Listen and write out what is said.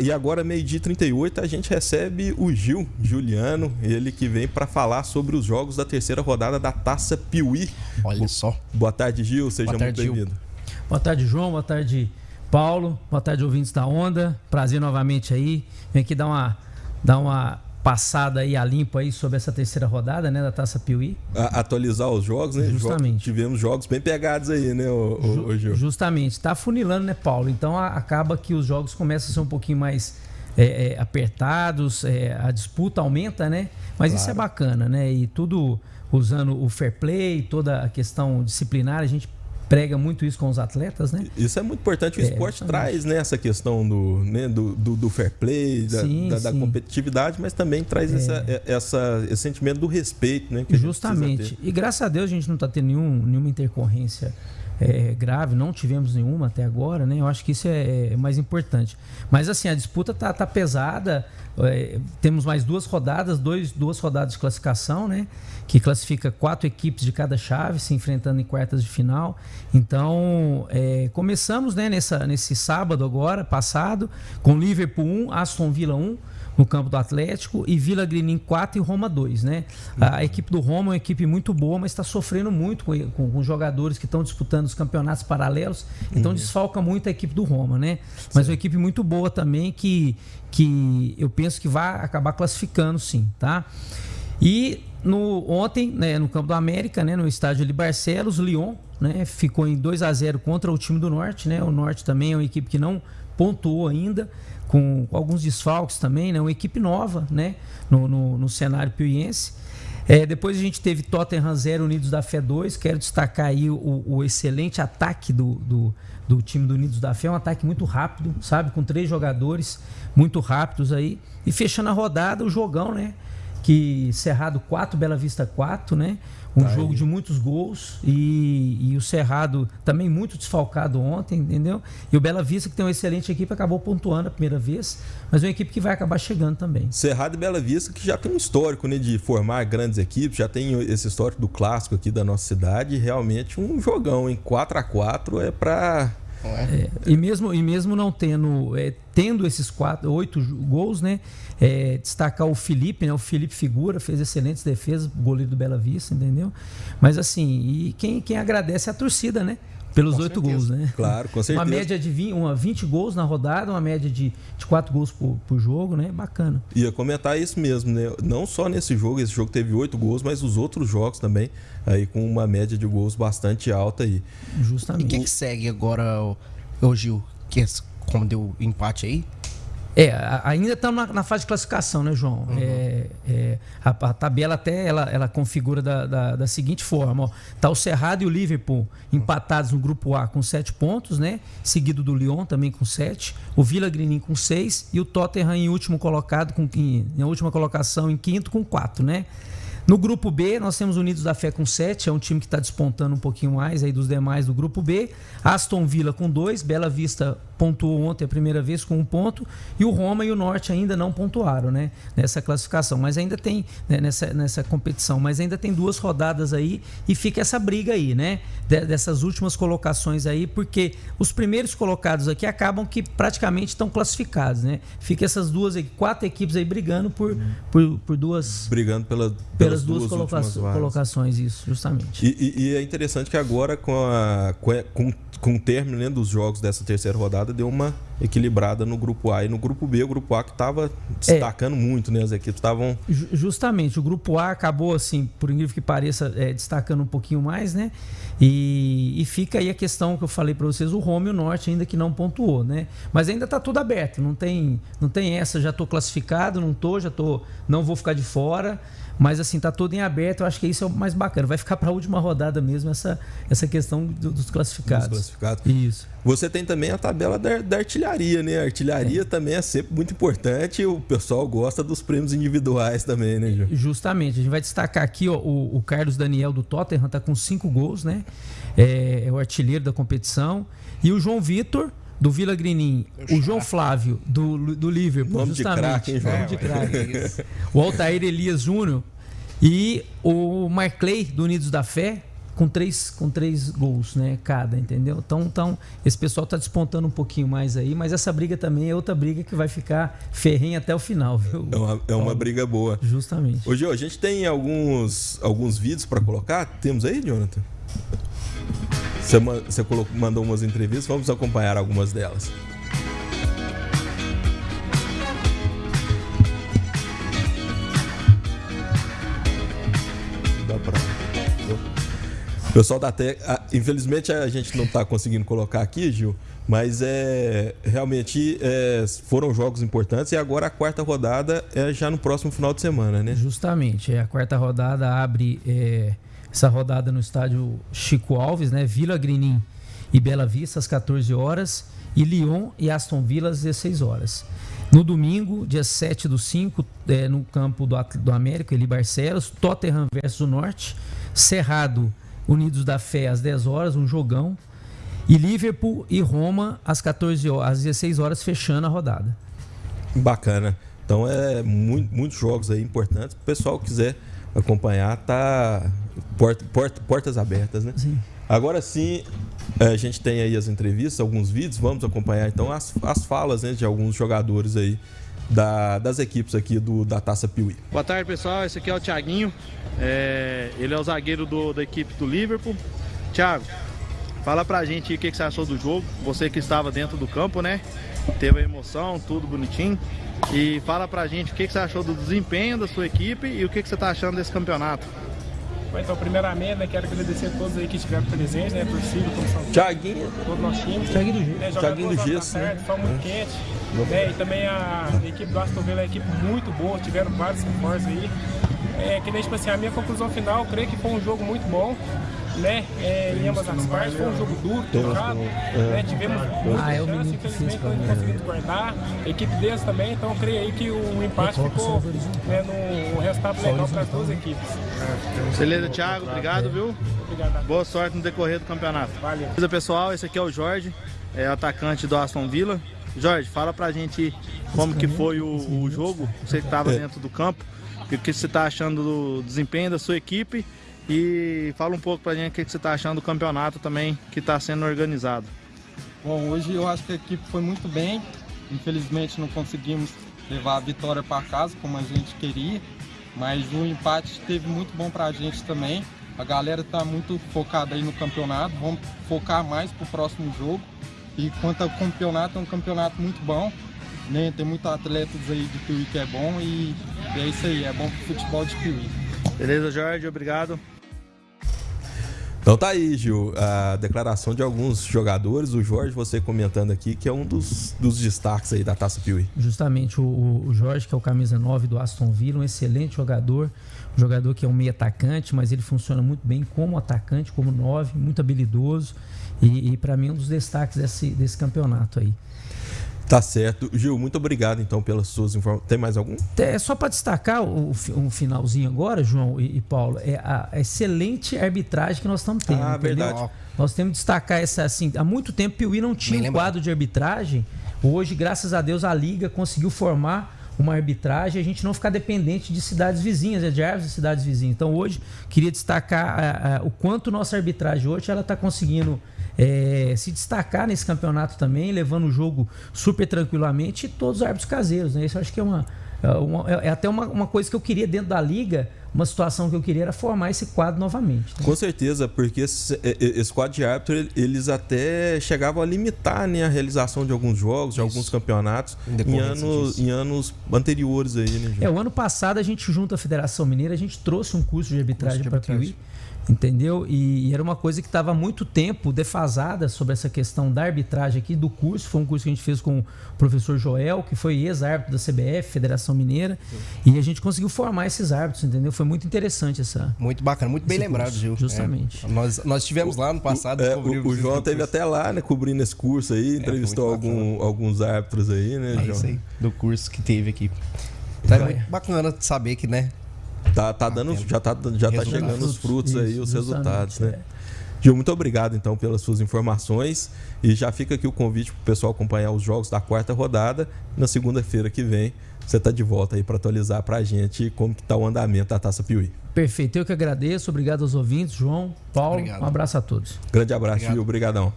E agora, meio-dia 38, a gente recebe o Gil Juliano, ele que vem para falar sobre os jogos da terceira rodada da Taça Piuí. Olha só. Boa tarde, Gil, seja tarde, muito bem-vindo. Boa tarde, João, boa tarde, Paulo, boa tarde, ouvintes da Onda. Prazer novamente aí. Vem aqui dar uma, dar uma passada aí a limpo aí sobre essa terceira rodada, né, da Taça Piuí. A, atualizar os jogos, né? Justamente. tivemos jogos bem pegados aí, né, o, o, o Gil? Justamente. Tá funilando, né, Paulo? Então a, acaba que os jogos começam a ser um pouquinho mais é, é, apertados, é, a disputa aumenta, né? Mas claro. isso é bacana, né? E tudo usando o fair play, toda a questão disciplinar, a gente prega muito isso com os atletas, né? Isso é muito importante. O é, esporte traz né, essa questão do, né, do, do, do fair play, da, sim, da, da competitividade, mas também traz é. essa, é, essa, esse sentimento do respeito, né? Justamente. E graças a Deus a gente não está tendo nenhum, nenhuma intercorrência é, grave, não tivemos nenhuma até agora, né? Eu acho que isso é, é mais importante. Mas assim, a disputa tá, tá pesada. É, temos mais duas rodadas, dois, duas rodadas de classificação, né? Que classifica quatro equipes de cada chave se enfrentando em quartas de final. Então, é, começamos né, nessa, nesse sábado agora, passado, com Liverpool 1, Aston Villa 1 no campo do Atlético e Vila Grinim 4 e Roma 2, né? A, equipe do Roma é uma equipe muito boa, mas está sofrendo muito com, com, com, jogadores que estão disputando os campeonatos paralelos, então desfalca muito a equipe do Roma, né? Mas sim. uma equipe muito boa também que, que eu penso que vai acabar classificando sim, tá? E no, ontem, né, no Campo do América, né, no estádio de Barcelos, o Lyon né, ficou em 2 a 0 contra o time do Norte. Né? O Norte também é uma equipe que não pontuou ainda com alguns desfalques também, né? Uma equipe nova, né? No, no, no cenário piuiense. É, depois a gente teve Tottenham 0, Unidos da Fé 2. Quero destacar aí o, o excelente ataque do, do, do, time do Unidos da Fé. Um ataque muito rápido, sabe? Com três jogadores muito rápidos aí. E fechando a rodada, o jogão, né? Que Cerrado 4, Bela Vista 4, né? Um tá jogo aí. de muitos gols e, e, o Cerrado também muito desfalcado ontem, entendeu? E o Bela Vista, que tem uma excelente equipe, acabou pontuando a primeira vez, mas é uma equipe que vai acabar chegando também. Cerrado e Bela Vista, que já tem um histórico né, de formar grandes equipes, já tem esse histórico do clássico aqui da nossa cidade, realmente um jogão em 4 a 4 é para é? e, mesmo, e mesmo não tendo, é, tendo esses quatro, oito gols, né? É, destacar o Felipe, né? O Felipe Figura fez excelentes defesas, goleiro do Bela Vista, entendeu? Mas assim, e quem, quem agradece é a torcida, né? Pelos oito gols, né? Claro, com certeza. Uma média de 20, uma 20 gols na rodada, uma média de, de 4 gols por, por jogo, né? Bacana. Ia comentar isso mesmo, né? Não só nesse jogo, esse jogo teve 8 gols, mas os outros jogos também, aí com uma média de gols bastante alta aí. Justamente. E o que, que segue agora, o Gil? Que é, como deu empate aí? É, ainda estamos na, na, fase de classificação, né, João? Uhum. É, é, a, a, tabela até ela, ela configura da, da, da seguinte forma: ó, tá o Cerrado e o Liverpool empatados no grupo A com sete pontos, né? Seguido do Lyon também com sete, o Vila Grinim com seis e o Tottenham em último colocado com em, em última colocação em quinto com quatro, né? No grupo B, nós temos Unidos da Fé com 7, é um time que está despontando um pouquinho mais aí dos demais do grupo B. Aston Villa com 2, Bela Vista pontuou ontem a primeira vez com um ponto, e o Roma e o Norte ainda não pontuaram né, nessa classificação, mas ainda tem né, nessa, nessa competição, mas ainda tem duas rodadas aí e fica essa briga aí, né? Dessas últimas colocações aí, porque os primeiros colocados aqui acabam que praticamente estão classificados, né? Fica essas duas, quatro equipes aí brigando por, por, por duas. Brigando pela, pelas, duas, duas coloca colocações, isso, justamente. E, e, e, é interessante que agora, com, a, com, com o término né, dos jogos dessa terceira rodada, deu uma equilibrada no grupo A. E no grupo B, o grupo A que estava destacando é, muito, né? As equipes estavam. Justamente, o grupo A acabou, assim, por incrível que pareça, é, destacando um pouquinho mais, né? E, e, fica aí a questão que eu falei para vocês, o Rome e o Norte ainda que não pontuou, né? Mas ainda está tudo aberto, não tem, não tem essa, já estou classificado, não tô, já tô, não vou ficar de fora. Mas assim, tá tudo em aberto, eu acho que isso é o mais bacana. Vai ficar para a última rodada mesmo essa, essa questão do, dos classificados. Dos classificados. Isso. Você tem também a tabela da, da artilharia, né? A artilharia é. também é sempre muito importante. O pessoal gosta dos prêmios individuais também, né, Ju? Justamente. A gente vai destacar aqui ó, o, o Carlos Daniel do Tottenham, tá com cinco gols, né? É, é o artilheiro da competição. E o João Vitor, do Vila Grinim, o João Flávio, do, do Liverpool, Nome justamente. De craque, craque. o Altair Elias Júnior e o Marclay, do Unidos da Fé, com três, com três gols, né? Cada, entendeu? Então, então esse pessoal está despontando um pouquinho mais aí, mas essa briga também é outra briga que vai ficar ferrenha até o final, viu? É uma, é uma briga boa. Justamente. Hoje a gente tem alguns, alguns vídeos para colocar. Temos aí, Jonathan? Você, mandou umas entrevistas, vamos acompanhar algumas delas. Pessoal da Tec, infelizmente a gente não está conseguindo colocar aqui, Gil, mas é realmente é, foram jogos importantes e agora a quarta rodada é já no próximo final de semana, né? Justamente, é, a quarta rodada abre é, essa rodada no estádio Chico Alves, né? Vila Grinim e Bela Vista às 14 horas e Lyon e Aston Villa às 16 horas. No domingo, dia 7 do 5, é, no campo do, do América, Eli Barcelos, Tottenham versus o Norte, Cerrado Unidos da Fé às 10 horas, um jogão. E Liverpool e Roma às 14 horas, às 16 horas, fechando a rodada. Bacana. Então é muito, muitos jogos aí importantes. O pessoal quiser acompanhar, tá porta, porta, portas abertas, né? Sim. Agora sim, a gente tem aí as entrevistas, alguns vídeos, vamos acompanhar então as, as falas né, de alguns jogadores aí da, das equipes aqui do, da Taça Piuí. Boa tarde pessoal, esse aqui é o Thiaguinho, é, ele é o zagueiro do, da equipe do Liverpool. Thiago, fala pra gente o que, que você achou do jogo, você que estava dentro do campo, né? Teve a emoção, tudo bonitinho. E fala pra gente o que, que você achou do desempenho da sua equipe e o que, que você está achando desse campeonato. Então, primeiramente, né, quero agradecer a todos aí que estiveram presentes, né, torcida, comissão Thiaguinho. todo o nosso time. Thiaguinho do Gesso. Né, Thiaguinho do Gesso, Foi muito quente. Né, e também a equipe do Aston Villa é uma equipe muito boa, tiveram vários reforços aí. É, que nem, tipo assim, a minha conclusão final, creio que foi um jogo muito bom. Né, é, em ambas as partes, foi um jogo duro, truncado, né, tivemos muitas Ah, é o chances, infelizmente não conseguimos guardar, a equipe deles também, então eu creio aí que o empate ficou né, no resultado legal para as duas equipes. Beleza, Thiago, obrigado, viu? Obrigado. Boa sorte no decorrer do campeonato. Valeu. Beleza, pessoal, esse aqui é o Jorge, é atacante do Aston Villa. Jorge, fala pra gente como que foi o, o jogo, você que estava dentro do campo, e o que você está achando do desempenho da sua equipe e fala um pouco pra gente o que você está achando do campeonato também que está sendo organizado. Bom, hoje eu acho que a equipe foi muito bem. Infelizmente não conseguimos levar a vitória para casa como a gente queria, mas o empate esteve muito bom para a gente também. A galera está muito focada aí no campeonato, vamos focar mais para o próximo jogo. E quanto ao campeonato, é um campeonato muito bom. Né? Tem muitos atletas aí de Piuí que é bom e é isso aí, é bom pro futebol de Piuí. Beleza, Jorge? Obrigado. Então tá aí, Gil, a declaração de alguns jogadores, o Jorge, você comentando aqui, que é um dos, dos destaques aí da Taça Piuí. Justamente o, o Jorge, que é o camisa 9 do Aston Villa, um excelente jogador, um jogador que é um meio atacante, mas ele funciona muito bem como atacante, como 9, muito habilidoso. E, e para mim é um dos destaques desse, desse campeonato aí. Tá certo. Gil, muito obrigado então pelas suas informações. Tem mais algum? É só para destacar o, um finalzinho agora, João e, e, Paulo, é a excelente arbitragem que nós estamos tendo. Ah, entendeu? verdade. Nós temos que destacar essa assim. Há muito tempo o Piuí não tinha um quadro de arbitragem. Hoje, graças a Deus, a Liga conseguiu formar uma arbitragem e a gente não ficar dependente de cidades vizinhas, de áreas de cidades vizinhas. Então, hoje, queria destacar a, a, o quanto nossa arbitragem hoje ela está conseguindo é, se destacar nesse campeonato também, levando o jogo super tranquilamente e todos os árbitros caseiros. Né? Isso acho que é uma. É, uma, é até uma, uma coisa que eu queria dentro da liga, uma situação que eu queria era formar esse quadro novamente. Né? Com certeza, porque esse, esse quadro de árbitro, eles até chegavam a limitar né, a realização de alguns jogos, de Isso. alguns campeonatos em anos, em anos anteriores aí, né, É, o ano passado a gente, junto à Federação Mineira, a gente trouxe um curso de arbitragem para Piuí entendeu? E, e, era uma coisa que estava há muito tempo defasada sobre essa questão da arbitragem aqui do curso. Foi um curso que a gente fez com o professor Joel, que foi ex-árbitro da CBF, Federação Mineira, Sim. e a gente conseguiu formar esses árbitros, entendeu? Foi muito interessante essa. Muito bacana, muito bem lembrado, curso, Gil. Justamente. É, nós, nós tivemos lá no passado. O, é, o, o João teve até lá, né, cobrindo esse curso aí, entrevistou algum, alguns árbitros aí, né, é João? Isso aí, do curso que teve aqui. Então, é muito bacana saber que, né, Tá, tá dando, já tá, já tá chegando os frutos aí, os resultados, né? Gil, muito obrigado então pelas suas informações e já fica aqui o convite para o pessoal acompanhar os jogos da quarta rodada na segunda-feira que vem você tá de volta aí para atualizar para a gente como que tá o andamento da Taça Piuí. Perfeito, eu que agradeço. Obrigado aos ouvintes, João, Paulo. Obrigado. Um abraço a todos. Grande abraço, Obrigado. Gil. Obrigadão.